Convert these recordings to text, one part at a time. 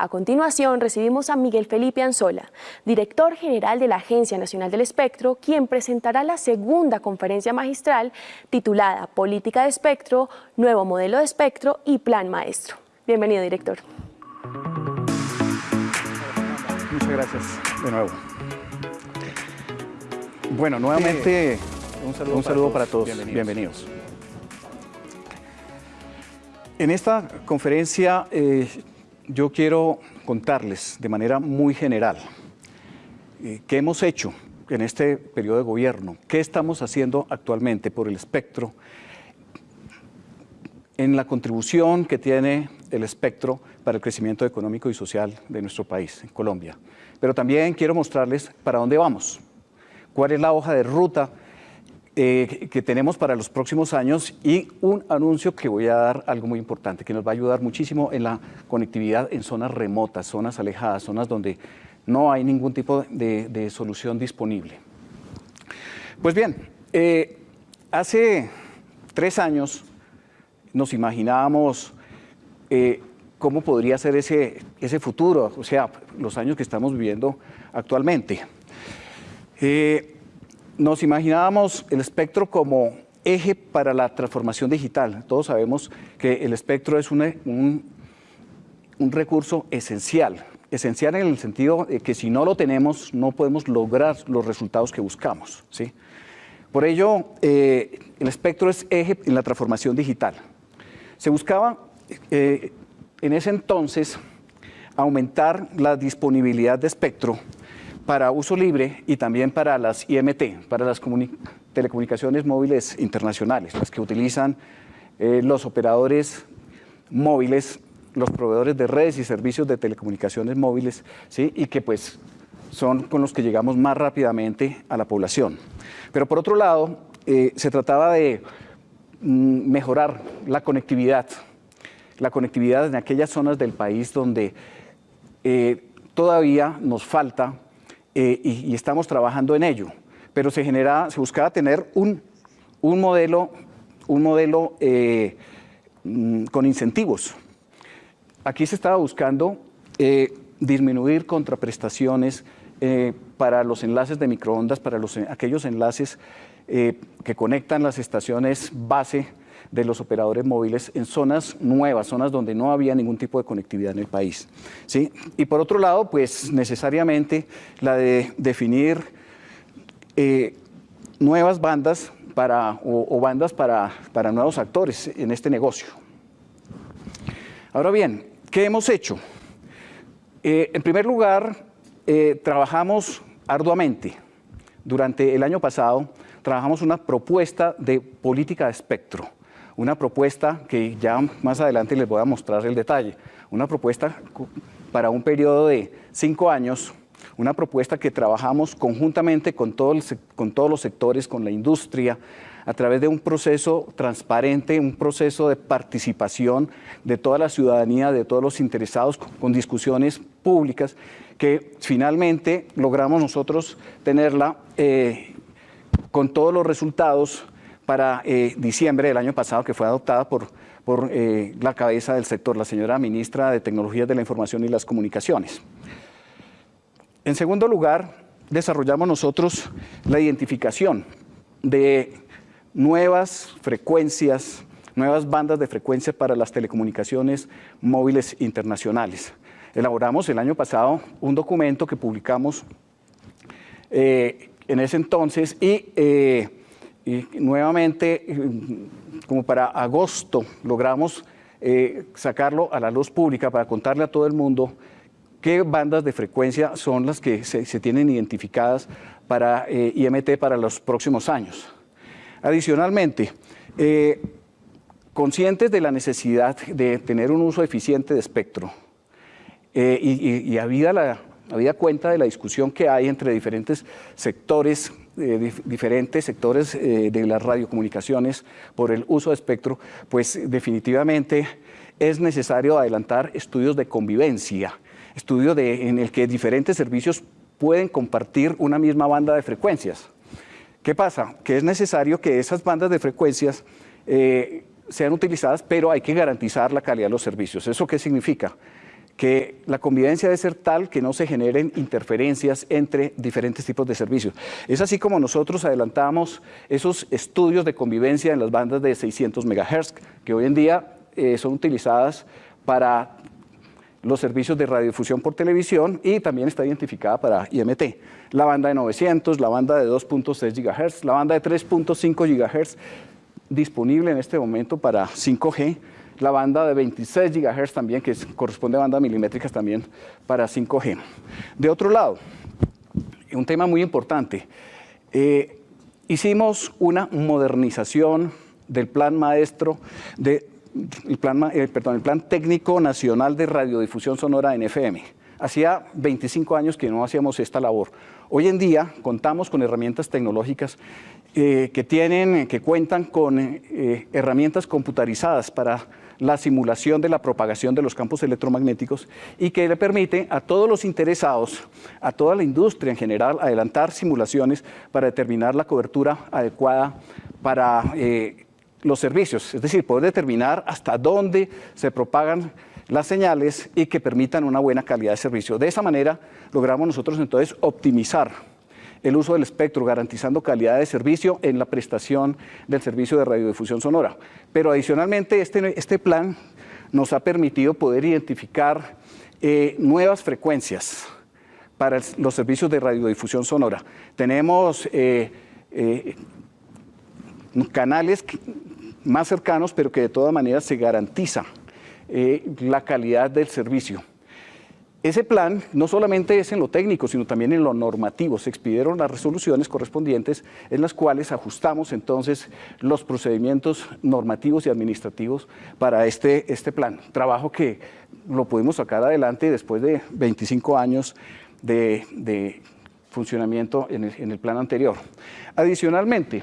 A continuación recibimos a Miguel Felipe Anzola, director general de la Agencia Nacional del Espectro, quien presentará la segunda conferencia magistral titulada Política de Espectro, Nuevo Modelo de Espectro y Plan Maestro. Bienvenido, director. Muchas gracias de nuevo. Bueno, nuevamente un saludo, para, todos. Bienvenidos. En esta conferencia eh, yo quiero contarles de manera muy general eh, qué hemos hecho en este periodo de gobierno, qué estamos haciendo actualmente por el espectro, en la contribución que tiene el espectro para el crecimiento económico y social de nuestro país, en Colombia. Pero también quiero mostrarles para dónde vamos, cuál es la hoja de ruta eh, que tenemos para los próximos años y un anuncio que voy a dar algo muy importante, que nos va a ayudar muchísimo en la conectividad en zonas remotas, zonas alejadas, zonas donde no hay ningún tipo de, solución disponible. Pues bien, eh, hace tres años nos imaginábamos eh, cómo podría ser ese, ese futuro, o sea, los años que estamos viviendo actualmente nos imaginábamos el espectro como eje para la transformación digital. Todos sabemos que el espectro es un, recurso esencial, esencial en el sentido de que si no lo tenemos no podemos lograr los resultados que buscamos. ¿sí? Por ello, eh, el espectro es eje en la transformación digital. Se buscaba eh, en ese entonces aumentar la disponibilidad de espectro para uso libre y también para las IMT, para las telecomunicaciones móviles internacionales, las que utilizan eh, los operadores móviles, los proveedores de redes y servicios de telecomunicaciones móviles, ¿sí? y que pues son con los que llegamos más rápidamente a la población. Pero por otro lado, eh, se trataba de mm, mejorar la conectividad, la conectividad en aquellas zonas del país donde eh, todavía nos falta eh, y, estamos trabajando en ello. Pero se, buscaba tener un, un modelo, un modelo eh, mm, con incentivos. Aquí se estaba buscando eh, disminuir contraprestaciones para los enlaces de microondas, para los, aquellos enlaces que conectan las estaciones base de los operadores móviles en zonas nuevas, zonas donde no había ningún tipo de conectividad en el país. ¿sí? Y por otro lado, pues necesariamente la de definir eh, nuevas bandas para, o, bandas para, para, nuevos actores en este negocio. Ahora bien, ¿qué hemos hecho? Eh, en primer lugar, eh, trabajamos arduamente. Durante el año pasado trabajamos una propuesta de política de espectro una propuesta que ya más adelante les voy a mostrar el detalle, una propuesta para un periodo de cinco años, una propuesta que trabajamos conjuntamente con, con todos los sectores, con la industria, a través de un proceso transparente, un proceso de participación de toda la ciudadanía, de todos los interesados, con discusiones públicas, que finalmente logramos nosotros tenerla eh, con todos los resultados para eh, diciembre del año pasado, que fue adoptada por, por eh, la cabeza del sector, la señora ministra de Tecnologías de la Información y las Comunicaciones. En segundo lugar, desarrollamos nosotros la identificación de nuevas frecuencias, nuevas bandas de frecuencia para las telecomunicaciones móviles internacionales. Elaboramos el año pasado un documento que publicamos eh, en ese entonces y y nuevamente, como para agosto, logramos eh, sacarlo a la luz pública para contarle a todo el mundo qué bandas de frecuencia son las que se, tienen identificadas para eh, IMT para los próximos años. Adicionalmente, eh, conscientes de la necesidad de tener un uso eficiente de espectro y, y, la, habida cuenta de la discusión que hay entre diferentes sectores diferentes sectores eh, de las radiocomunicaciones por el uso de espectro, pues definitivamente es necesario adelantar estudios de convivencia, estudios de, en el que diferentes servicios pueden compartir una misma banda de frecuencias. ¿Qué pasa? Que es necesario que esas bandas de frecuencias eh, sean utilizadas, pero hay que garantizar la calidad de los servicios. ¿Eso qué significa? Que la convivencia debe ser tal que no se generen interferencias entre diferentes tipos de servicios. Es así como nosotros adelantamos esos estudios de convivencia en las bandas de 600 MHz, que hoy en día eh, son utilizadas para los servicios de radiodifusión por televisión y también está identificada para IMT. La banda de 900, la banda de 2.6 GHz, la banda de 3.5 GHz disponible en este momento para 5G, la banda de 26 GHz también, que corresponde a bandas milimétricas también para 5G. De otro lado, un tema muy importante, eh, hicimos una modernización del plan maestro de plan, eh, perdón, el plan técnico nacional de radiodifusión sonora en FM. Hacía 25 años que no hacíamos esta labor. Hoy en día contamos con herramientas tecnológicas eh, que, tienen, que cuentan con eh, herramientas computarizadas para la simulación de la propagación de los campos electromagnéticos y que le permite a todos los interesados, a toda la industria en general, adelantar simulaciones para determinar la cobertura adecuada para eh, los servicios, es decir, poder determinar hasta dónde se propagan las señales y que permitan una buena calidad de servicio. De esa manera logramos nosotros entonces optimizar el uso del espectro, garantizando calidad de servicio en la prestación del servicio de radiodifusión sonora. Pero adicionalmente este, este plan nos ha permitido poder identificar eh, nuevas frecuencias para los servicios de radiodifusión sonora. Tenemos eh, eh, canales más cercanos, pero que de todas maneras se garantiza la calidad del servicio. Ese plan no solamente es en lo técnico, sino también en lo normativo. Se expidieron las resoluciones correspondientes en las cuales ajustamos entonces los procedimientos normativos y administrativos para este, este plan. Trabajo que lo pudimos sacar adelante después de 25 años de, funcionamiento en el, plan anterior. Adicionalmente,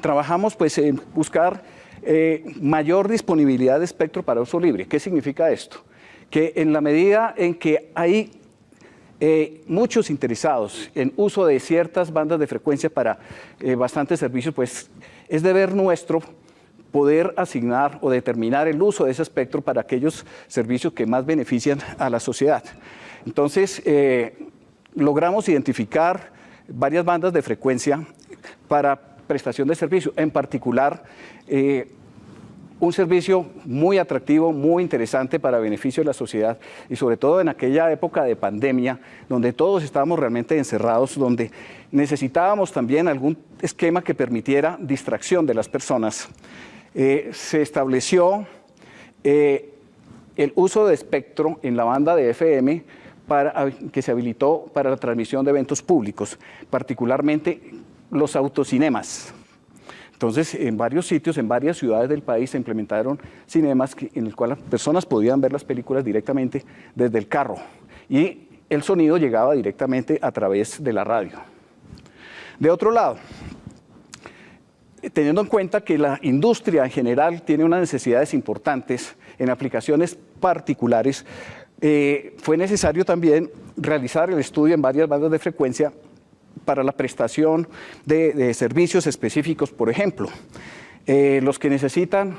trabajamos pues en buscar eh, mayor disponibilidad de espectro para uso libre. ¿Qué significa esto? Que en la medida en que hay eh, muchos interesados en uso de ciertas bandas de frecuencia para eh, bastantes servicios, pues es deber nuestro poder asignar o determinar el uso de ese espectro para aquellos servicios que más benefician a la sociedad. Entonces, eh, logramos identificar varias bandas de frecuencia para prestación de servicio, en particular un servicio muy atractivo, muy interesante para beneficio de la sociedad y sobre todo en aquella época de pandemia donde todos estábamos realmente encerrados, donde necesitábamos también algún esquema que permitiera distracción de las personas. Eh, se estableció eh, el uso de espectro en la banda de FM para, que se habilitó para la transmisión de eventos públicos, particularmente los autocinemas. Entonces, en varios sitios, en varias ciudades del país se implementaron cinemas en el cual las personas podían ver las películas directamente desde el carro y el sonido llegaba directamente a través de la radio. De otro lado, teniendo en cuenta que la industria en general tiene unas necesidades importantes en aplicaciones particulares, eh, fue necesario también realizar el estudio en varias bandas de frecuencia para la prestación de, servicios específicos, por ejemplo, eh, los que necesitan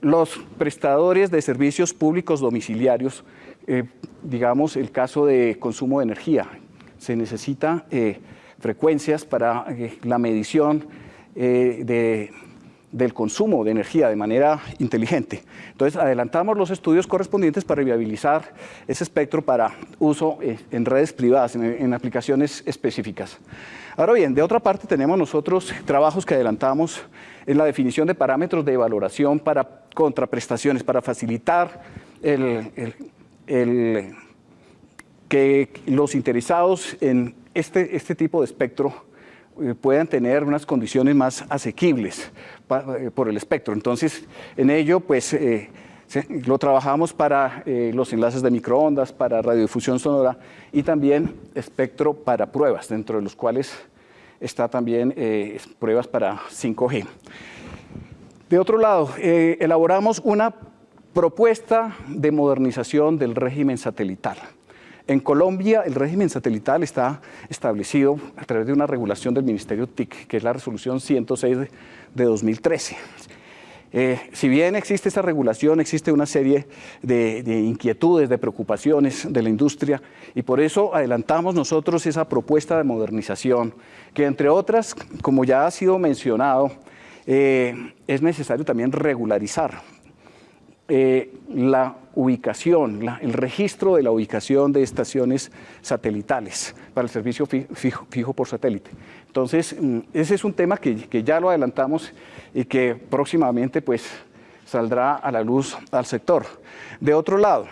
los prestadores de servicios públicos domiciliarios, eh, digamos el caso de consumo de energía, se necesita eh, frecuencias para la medición de del consumo de energía de manera inteligente. Entonces, adelantamos los estudios correspondientes para viabilizar ese espectro para uso eh, en redes privadas, en, aplicaciones específicas. Ahora bien, de otra parte tenemos nosotros trabajos que adelantamos en la definición de parámetros de valoración para contraprestaciones, para facilitar que los interesados en este, este tipo de espectro puedan tener unas condiciones más asequibles eh, por el espectro. Entonces, en ello, pues, eh, lo trabajamos para los enlaces de microondas, para radiodifusión sonora y también espectro para pruebas, dentro de los cuales está también pruebas para 5G. De otro lado, elaboramos una propuesta de modernización del régimen satelital. En Colombia el régimen satelital está establecido a través de una regulación del Ministerio TIC, que es la resolución 106 de, 2013. Eh, si bien existe esa regulación, existe una serie de, inquietudes, de preocupaciones de la industria y por eso adelantamos nosotros esa propuesta de modernización que entre otras, como ya ha sido mencionado, eh, es necesario también regularizar eh, la ubicación, el registro de la ubicación de estaciones satelitales para el servicio fijo, por satélite. Entonces, mm, ese es un tema que, ya lo adelantamos y que próximamente pues, saldrá a la luz al sector. De otro lado,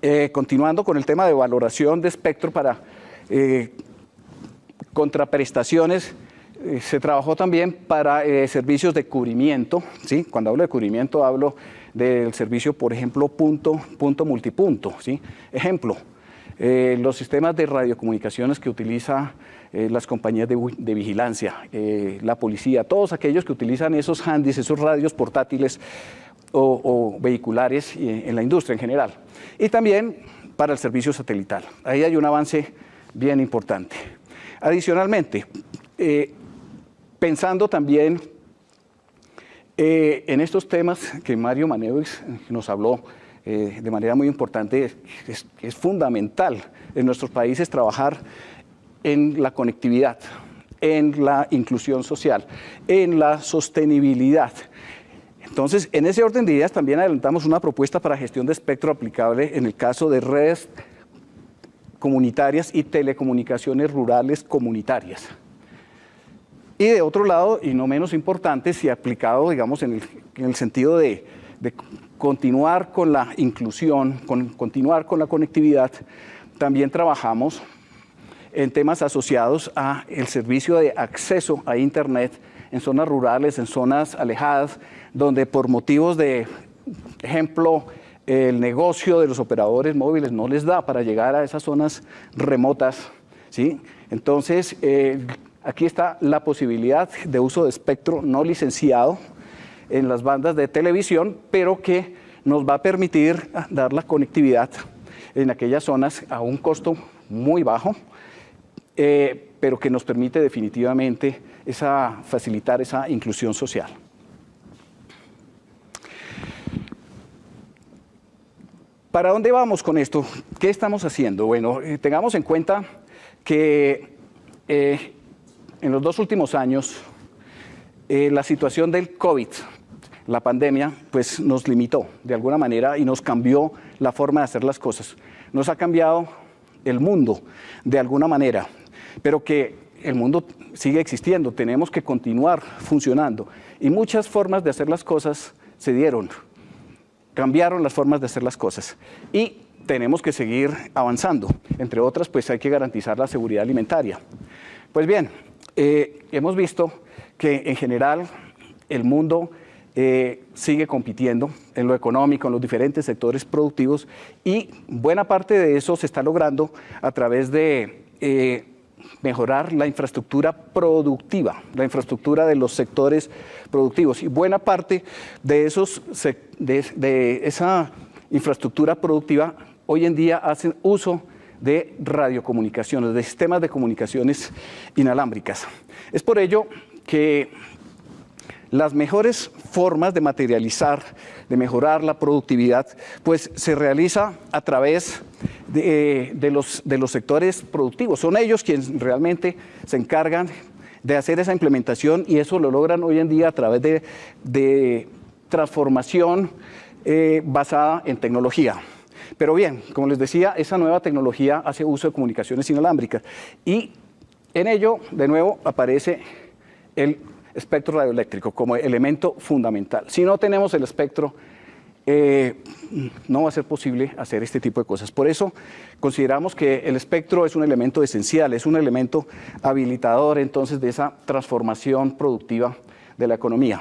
eh, continuando con el tema de valoración de espectro para eh, contraprestaciones, se trabajó también para servicios de cubrimiento. ¿sí? Cuando hablo de cubrimiento hablo del servicio, por ejemplo, punto, punto multipunto. ¿sí? Ejemplo, eh, los sistemas de radiocomunicaciones que utiliza eh, las compañías de, vigilancia, eh, la policía, todos aquellos que utilizan esos handys, esos radios portátiles o, vehiculares en la industria en general. Y también para el servicio satelital. Ahí hay un avance bien importante. Adicionalmente, pensando también eh, en estos temas que Mario Manewix nos habló eh, de manera muy importante, es, fundamental en nuestros países trabajar en la conectividad, en la inclusión social, en la sostenibilidad. Entonces, en ese orden de ideas también adelantamos una propuesta para gestión de espectro aplicable en el caso de redes comunitarias y telecomunicaciones rurales comunitarias. Y de otro lado, y no menos importante, si aplicado, digamos, en el, sentido de, continuar con la inclusión, con, continuar con la conectividad, también trabajamos en temas asociados a el servicio de acceso a Internet en zonas rurales, en zonas alejadas, donde por motivos de, ejemplo, el negocio de los operadores móviles no les da para llegar a esas zonas remotas, ¿sí? Entonces, eh, Aquí está la posibilidad de uso de espectro no licenciado en las bandas de televisión, pero que nos va a permitir dar la conectividad en aquellas zonas a un costo muy bajo, eh, pero que nos permite definitivamente esa, facilitar esa inclusión social. ¿Para dónde vamos con esto? ¿Qué estamos haciendo? Bueno, eh, tengamos en cuenta que eh, en los dos últimos años, eh, la situación del COVID, la pandemia, pues nos limitó de alguna manera y nos cambió la forma de hacer las cosas. Nos ha cambiado el mundo de alguna manera, pero que el mundo sigue existiendo, tenemos que continuar funcionando. Y muchas formas de hacer las cosas se dieron, cambiaron las formas de hacer las cosas. Y tenemos que seguir avanzando. Entre otras, pues hay que garantizar la seguridad alimentaria. Pues bien, eh, hemos visto que en general el mundo eh, sigue compitiendo en lo económico, en los diferentes sectores productivos y buena parte de eso se está logrando a través de eh, mejorar la infraestructura productiva, la infraestructura de los sectores productivos. Y buena parte de, esos, de esa infraestructura productiva hoy en día hacen uso de radiocomunicaciones, de sistemas de comunicaciones inalámbricas. Es por ello que las mejores formas de materializar, de mejorar la productividad, pues se realiza a través de, los, sectores productivos. Son ellos quienes realmente se encargan de hacer esa implementación y eso lo logran hoy en día a través de, transformación eh, basada en tecnología. Pero bien, como les decía, esa nueva tecnología hace uso de comunicaciones inalámbricas y en ello, de nuevo, aparece el espectro radioeléctrico como elemento fundamental. Si no tenemos el espectro, eh, no va a ser posible hacer este tipo de cosas. Por eso consideramos que el espectro es un elemento esencial, es un elemento habilitador entonces de esa transformación productiva de la economía.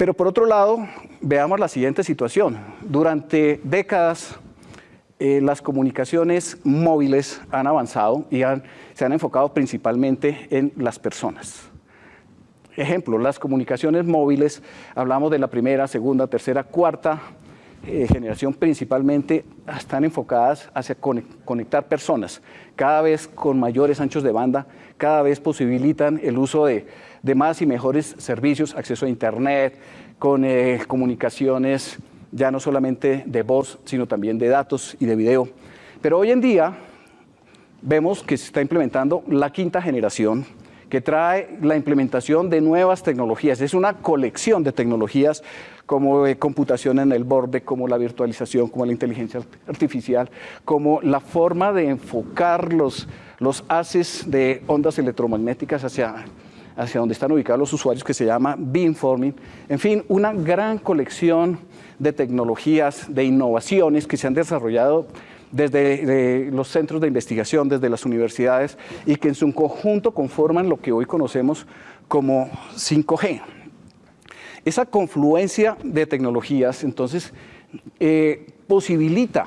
Pero por otro lado, veamos la siguiente situación. Durante décadas, eh, las comunicaciones móviles han avanzado y se han enfocado principalmente en las personas. Ejemplo, las comunicaciones móviles, hablamos de la primera, segunda, tercera, cuarta eh, generación principalmente están enfocadas hacia conectar personas, cada vez con mayores anchos de banda, cada vez posibilitan el uso de, más y mejores servicios, acceso a Internet, con eh, comunicaciones ya no solamente de voz, sino también de datos y de video. Pero hoy en día vemos que se está implementando la quinta generación, que trae la implementación de nuevas tecnologías. Es una colección de tecnologías como computación en el borde, como la virtualización, como la inteligencia artificial, como la forma de enfocar los, los haces de ondas electromagnéticas hacia, hacia donde están ubicados los usuarios, que se llama beamforming. En fin, una gran colección de tecnologías, de innovaciones que se han desarrollado desde los centros de investigación, desde las universidades, y que en su conjunto conforman lo que hoy conocemos como 5G. Esa confluencia de tecnologías, entonces, eh, posibilita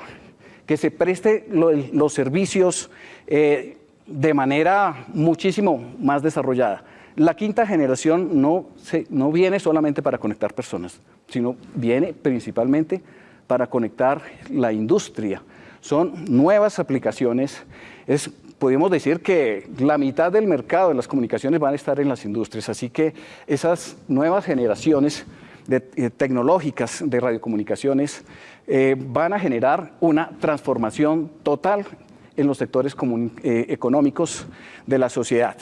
que se preste los servicios eh, de manera muchísimo más desarrollada. La quinta generación no, no viene solamente para conectar personas, sino viene principalmente para conectar la industria, son nuevas aplicaciones. Es, podemos decir que la mitad del mercado de las comunicaciones van a estar en las industrias, así que esas nuevas generaciones de, eh, tecnológicas de radiocomunicaciones eh, van a generar una transformación total en los sectores eh, económicos de la sociedad.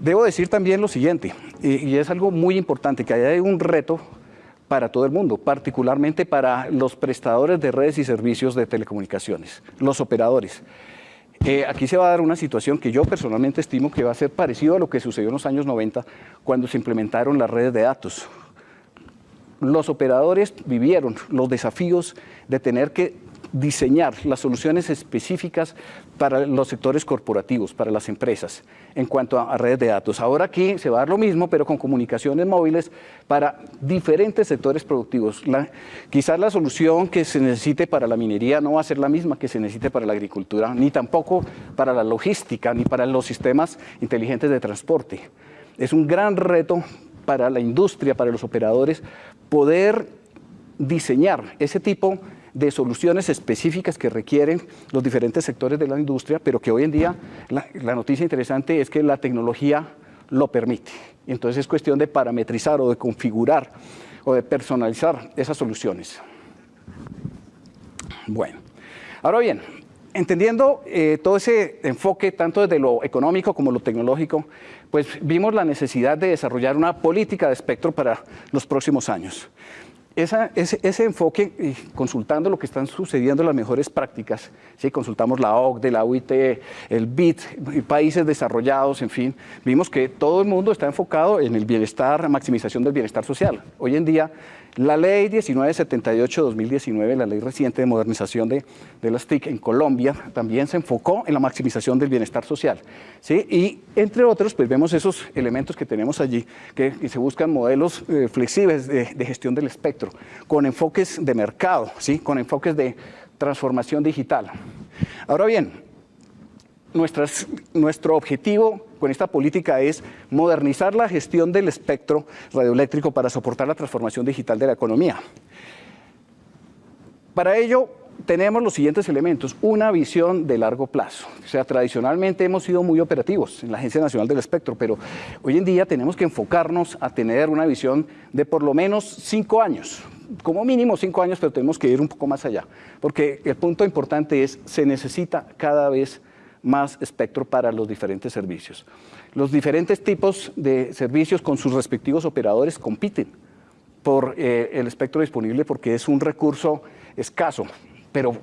Debo decir también lo siguiente, y es algo muy importante, que hay un reto para todo el mundo, particularmente para los prestadores de redes y servicios de telecomunicaciones, los operadores. Eh, aquí se va a dar una situación que yo personalmente estimo que va a ser parecido a lo que sucedió en los años 90 cuando se implementaron las redes de datos. Los operadores vivieron los desafíos de tener que diseñar las soluciones específicas para los sectores corporativos, para las empresas, en cuanto a, redes de datos. Ahora aquí se va a dar lo mismo, pero con comunicaciones móviles para diferentes sectores productivos. quizás la solución que se necesite para la minería no va a ser la misma que se necesite para la agricultura, ni tampoco para la logística, ni para los sistemas inteligentes de transporte. Es un gran reto para la industria, para los operadores, poder diseñar ese tipo de soluciones específicas que requieren los diferentes sectores de la industria, pero que hoy en día la, noticia interesante es que la tecnología lo permite. Entonces es cuestión de parametrizar o de configurar o de personalizar esas soluciones. Bueno, ahora bien, entendiendo eh, todo ese enfoque, tanto desde lo económico como lo tecnológico, pues vimos la necesidad de desarrollar una política de espectro para los próximos años ese, enfoque, consultando lo que están sucediendo las mejores prácticas, ¿sí? consultamos la OCDE, la UIT, el BIT, países desarrollados, en fin, vimos que todo el mundo está enfocado en el bienestar, maximización del bienestar social. Hoy en día la ley 1978-2019, la ley reciente de modernización de, las TIC en Colombia, también se enfocó en la maximización del bienestar social. ¿sí? Y entre otros, pues vemos esos elementos que tenemos allí, que, se buscan modelos eh, flexibles de, gestión del espectro, con enfoques de mercado, ¿sí? con enfoques de transformación digital. Ahora bien, nuestro objetivo con esta política es modernizar la gestión del espectro radioeléctrico para soportar la transformación digital de la economía. Para ello, tenemos los siguientes elementos. Una visión de largo plazo. O sea, tradicionalmente hemos sido muy operativos en la Agencia Nacional del Espectro, pero hoy en día tenemos que enfocarnos a tener una visión de por lo menos cinco años. Como mínimo cinco años, pero tenemos que ir un poco más allá. Porque el punto importante es, se necesita cada vez más espectro para los diferentes servicios. Los diferentes tipos de servicios con sus respectivos operadores compiten por eh, el espectro disponible porque es un recurso escaso, pero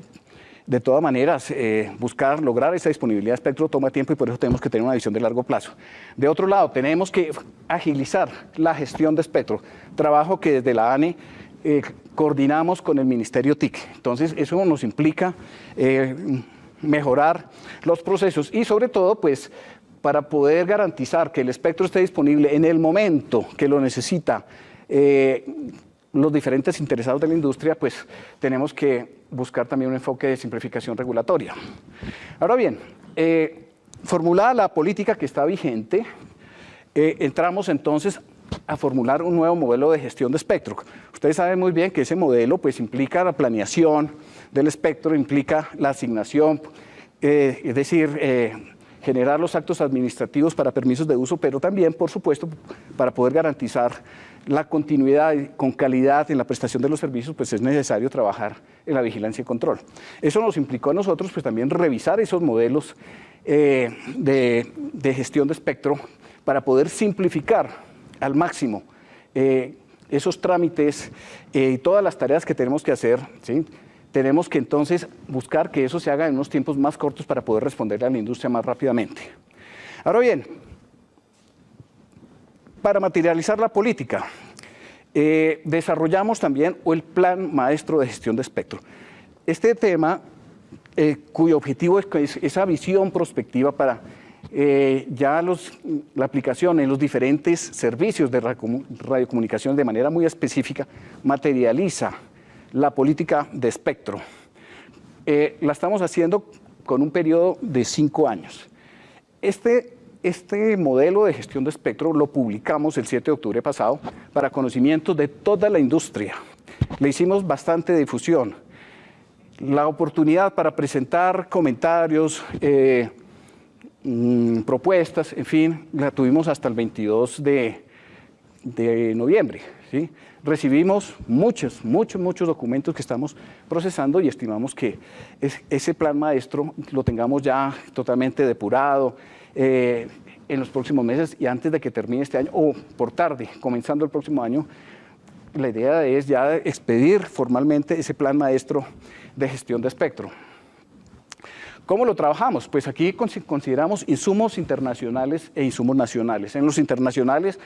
de todas maneras, eh, buscar, lograr esa disponibilidad de espectro toma tiempo y por eso tenemos que tener una visión de largo plazo. De otro lado, tenemos que agilizar la gestión de espectro, trabajo que desde la ANE eh, coordinamos con el Ministerio TIC. Entonces, eso nos implica mejorar los procesos y sobre todo pues para poder garantizar que el espectro esté disponible en el momento que lo necesita eh, los diferentes interesados de la industria, pues tenemos que buscar también un enfoque de simplificación regulatoria. Ahora bien, eh, formulada la política que está vigente, eh, entramos entonces a formular un nuevo modelo de gestión de espectro. Ustedes saben muy bien que ese modelo pues, implica la planeación del espectro, implica la asignación, eh, es decir, eh, generar los actos administrativos para permisos de uso, pero también, por supuesto, para poder garantizar la continuidad con calidad en la prestación de los servicios, pues es necesario trabajar en la vigilancia y control. Eso nos implicó a nosotros pues también revisar esos modelos eh, de, gestión de espectro para poder simplificar al máximo eh, esos trámites eh, y todas las tareas que tenemos que hacer, ¿sí? tenemos que entonces buscar que eso se haga en unos tiempos más cortos para poder responderle a la industria más rápidamente. Ahora bien, para materializar la política, eh, desarrollamos también el Plan Maestro de Gestión de Espectro. Este tema, cuyo objetivo es esa visión prospectiva para eh, ya la aplicación en los diferentes servicios de radiocomunicación de manera muy específica, materializa la política de espectro. la estamos haciendo con un periodo de cinco años. Este este modelo de gestión de espectro lo publicamos el 7 de octubre pasado para conocimiento de toda la industria. Le hicimos bastante difusión. La oportunidad para presentar comentarios, eh, mm, propuestas, en fin, la tuvimos hasta el 22 de, noviembre. ¿sí? Recibimos muchos, muchos, muchos documentos que estamos procesando y estimamos que ese plan maestro lo tengamos ya totalmente depurado, eh, en los próximos meses y antes de que termine este año, o por tarde, comenzando el próximo año, la idea es ya expedir formalmente ese plan maestro de gestión de espectro. ¿Cómo lo trabajamos? Pues aquí consideramos insumos internacionales e insumos nacionales. En los internacionales,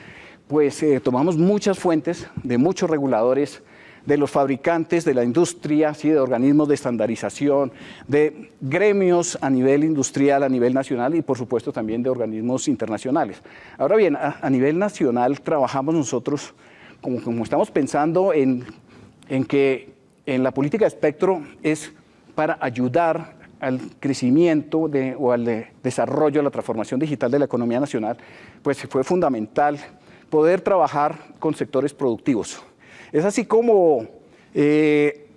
pues eh, tomamos muchas fuentes de muchos reguladores de los fabricantes, de la industria, ¿sí? de organismos de estandarización, de gremios a nivel industrial, a nivel nacional y por supuesto también de organismos internacionales. Ahora bien, a, nivel nacional trabajamos nosotros, como, estamos pensando en, en que en la política de espectro es para ayudar al crecimiento o al desarrollo, a la transformación digital de la economía nacional, pues fue fundamental poder trabajar con sectores productivos. Es así como eh,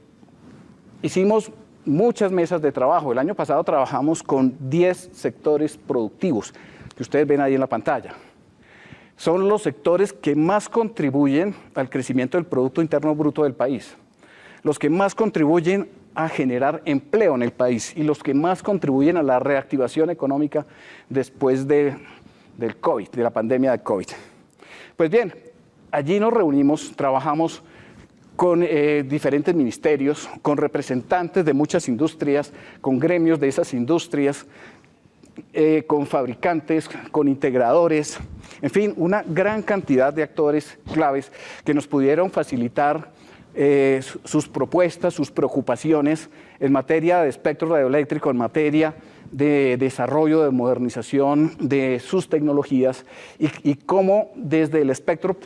hicimos muchas mesas de trabajo. El año pasado trabajamos con 10 sectores productivos que ustedes ven ahí en la pantalla. Son los sectores que más contribuyen al crecimiento del Producto Interno Bruto del país, los que más contribuyen a generar empleo en el país y los que más contribuyen a la reactivación económica después de, del COVID, de la pandemia de COVID. Pues bien, allí nos reunimos, trabajamos con eh, diferentes ministerios, con representantes de muchas industrias, con gremios de esas industrias, eh, con fabricantes, con integradores, en fin, una gran cantidad de actores claves que nos pudieron facilitar eh, sus propuestas, sus preocupaciones en materia de espectro radioeléctrico, en materia de desarrollo, de modernización de sus tecnologías y, cómo desde el espectro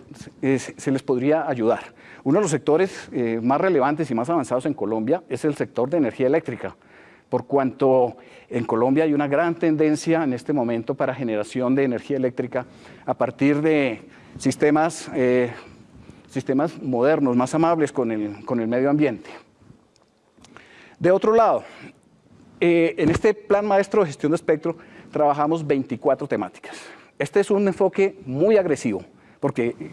eh, se les podría ayudar. Uno de los sectores eh, más relevantes y más avanzados en Colombia es el sector de energía eléctrica, por cuanto en Colombia hay una gran tendencia en este momento para generación de energía eléctrica a partir de sistemas, eh, sistemas modernos, más amables con el, con el medio ambiente. De otro lado, eh, en este plan maestro de gestión de espectro trabajamos 24 temáticas. Este es un enfoque muy agresivo, porque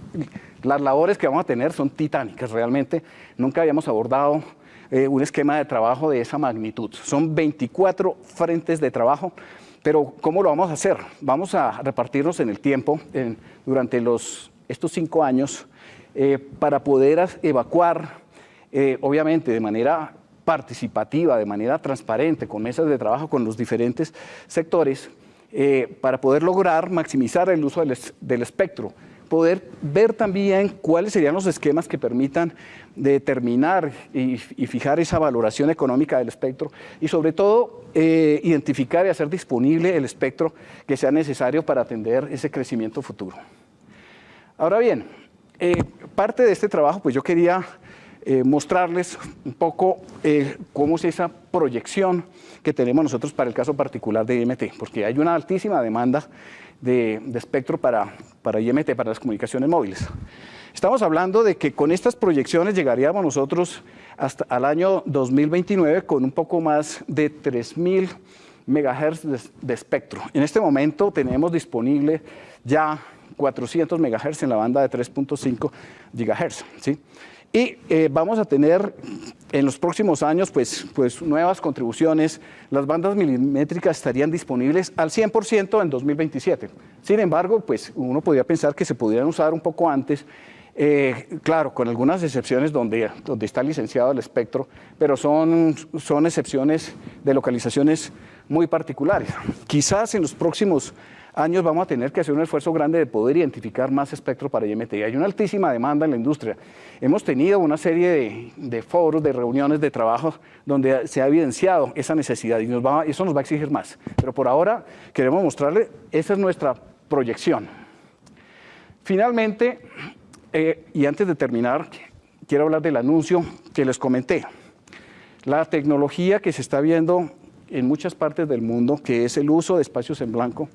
las labores que vamos a tener son titánicas realmente. Nunca habíamos abordado eh, un esquema de trabajo de esa magnitud. Son 24 frentes de trabajo, pero ¿cómo lo vamos a hacer? Vamos a repartirnos en el tiempo durante los, estos cinco años eh, para poder evacuar, obviamente de manera participativa, de manera transparente, con mesas de trabajo con los diferentes sectores, eh, para poder lograr maximizar el uso del, espectro, poder ver también cuáles serían los esquemas que permitan determinar y, fijar esa valoración económica del espectro y sobre todo eh, identificar y hacer disponible el espectro que sea necesario para atender ese crecimiento futuro. Ahora bien, eh, parte de este trabajo, pues yo quería eh, mostrarles un poco eh, cómo es esa proyección que tenemos nosotros para el caso particular de IMT, porque hay una altísima demanda de, espectro para, para IMT, para las comunicaciones móviles. Estamos hablando de que con estas proyecciones llegaríamos nosotros hasta al año 2029 con un poco más de 3.000 megahertz de, espectro. En este momento tenemos disponible ya 400 megahertz en la banda de 3.5 gigahertz. ¿sí? Y eh, vamos a tener en los próximos años pues, pues nuevas contribuciones. Las bandas milimétricas estarían disponibles al 100% en 2027. Sin embargo, pues uno podría pensar que se pudieran usar un poco antes eh, claro, con algunas excepciones donde, donde está licenciado el espectro, pero son, son excepciones de localizaciones muy particulares. Quizás en los próximos años vamos a tener que hacer un esfuerzo grande de poder identificar más espectro para IMT. Hay una altísima demanda en la industria. Hemos tenido una serie de, foros, de reuniones, de trabajo donde se ha evidenciado esa necesidad y eso nos va a exigir más. Pero por ahora queremos mostrarle, esa es nuestra proyección. Finalmente, eh, y antes de terminar, quiero hablar del anuncio que les comenté. La tecnología que se está viendo en muchas partes del mundo, que es el uso de espacios en blanco,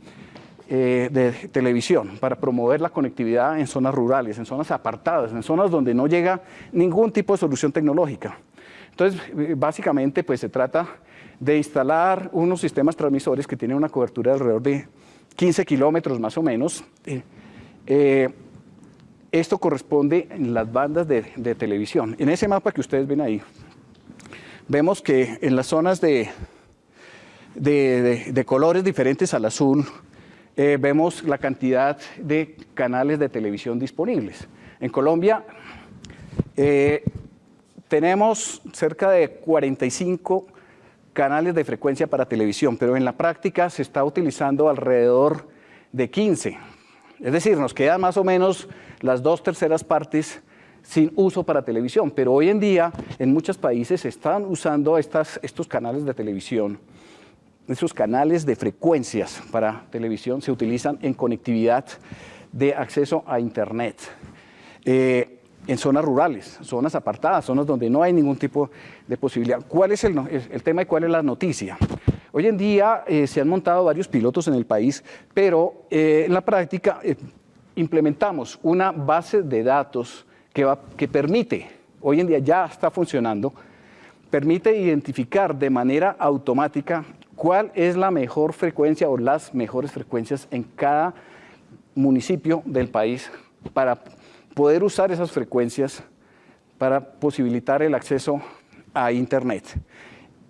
eh, de televisión para promover la conectividad en zonas rurales, en zonas apartadas, en zonas donde no llega ningún tipo de solución tecnológica. Entonces, eh, básicamente, pues se trata de instalar unos sistemas transmisores que tienen una cobertura de alrededor de 15 kilómetros más o menos. Eh, esto corresponde en las bandas de, televisión. En ese mapa que ustedes ven ahí, vemos que en las zonas de, de colores diferentes al azul, eh, vemos la cantidad de canales de televisión disponibles. En Colombia eh, tenemos cerca de 45 canales de frecuencia para televisión, pero en la práctica se está utilizando alrededor de 15. Es decir, nos quedan más o menos las dos terceras partes sin uso para televisión, pero hoy en día en muchos países se están usando estas, estos canales de televisión esos canales de frecuencias para televisión se utilizan en conectividad de acceso a Internet. Eh, en zonas rurales, zonas apartadas, zonas donde no hay ningún tipo de posibilidad. ¿Cuál es el, tema y cuál es la noticia? Hoy en día eh, se han montado varios pilotos en el país, pero eh, en la práctica implementamos una base de datos que, que permite, hoy en día ya está funcionando, permite identificar de manera automática cuál es la mejor frecuencia o las mejores frecuencias en cada municipio del país para poder usar esas frecuencias para posibilitar el acceso a Internet.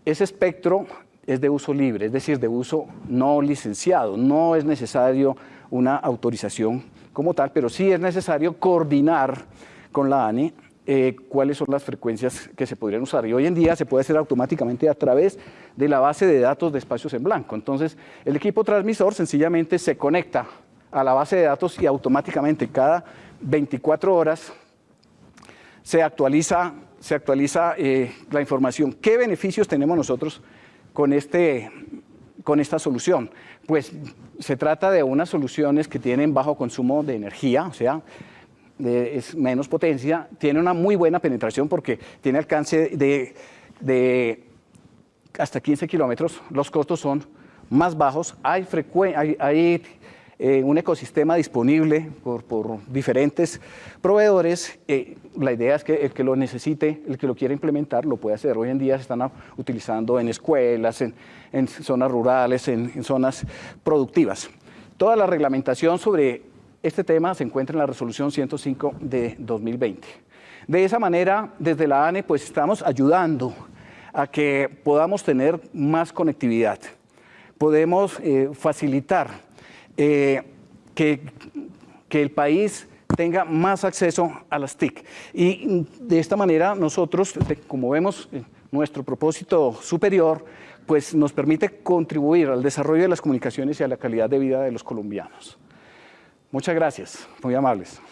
Ese espectro es de uso libre, es decir, de uso no licenciado. No es necesario una autorización como tal, pero sí es necesario coordinar con la ANI eh, cuáles son las frecuencias que se podrían usar. Y hoy en día se puede hacer automáticamente a través de la base de datos de espacios en blanco. Entonces, el equipo transmisor sencillamente se conecta a la base de datos y automáticamente cada 24 horas se actualiza, se actualiza eh, la información. ¿Qué beneficios tenemos nosotros con, este, con esta solución? Pues se trata de unas soluciones que tienen bajo consumo de energía, o sea, es menos potencia, tiene una muy buena penetración porque tiene alcance de, hasta 15 kilómetros, los costos son más bajos, hay, hay, eh, un ecosistema disponible por, diferentes proveedores, la idea es que el que lo necesite, el que lo quiera implementar, lo puede hacer. Hoy en día se están utilizando en escuelas, en, zonas rurales, en zonas productivas. Toda la reglamentación sobre este tema se encuentra en la resolución 105 de 2020. De esa manera, desde la ANE, pues estamos ayudando a que podamos tener más conectividad. Podemos eh, facilitar eh, que, que el país tenga más acceso a las TIC. Y de esta manera nosotros, como vemos, eh, nuestro propósito superior, pues nos permite contribuir al desarrollo de las comunicaciones y a la calidad de vida de los colombianos. Muchas gracias, muy amables.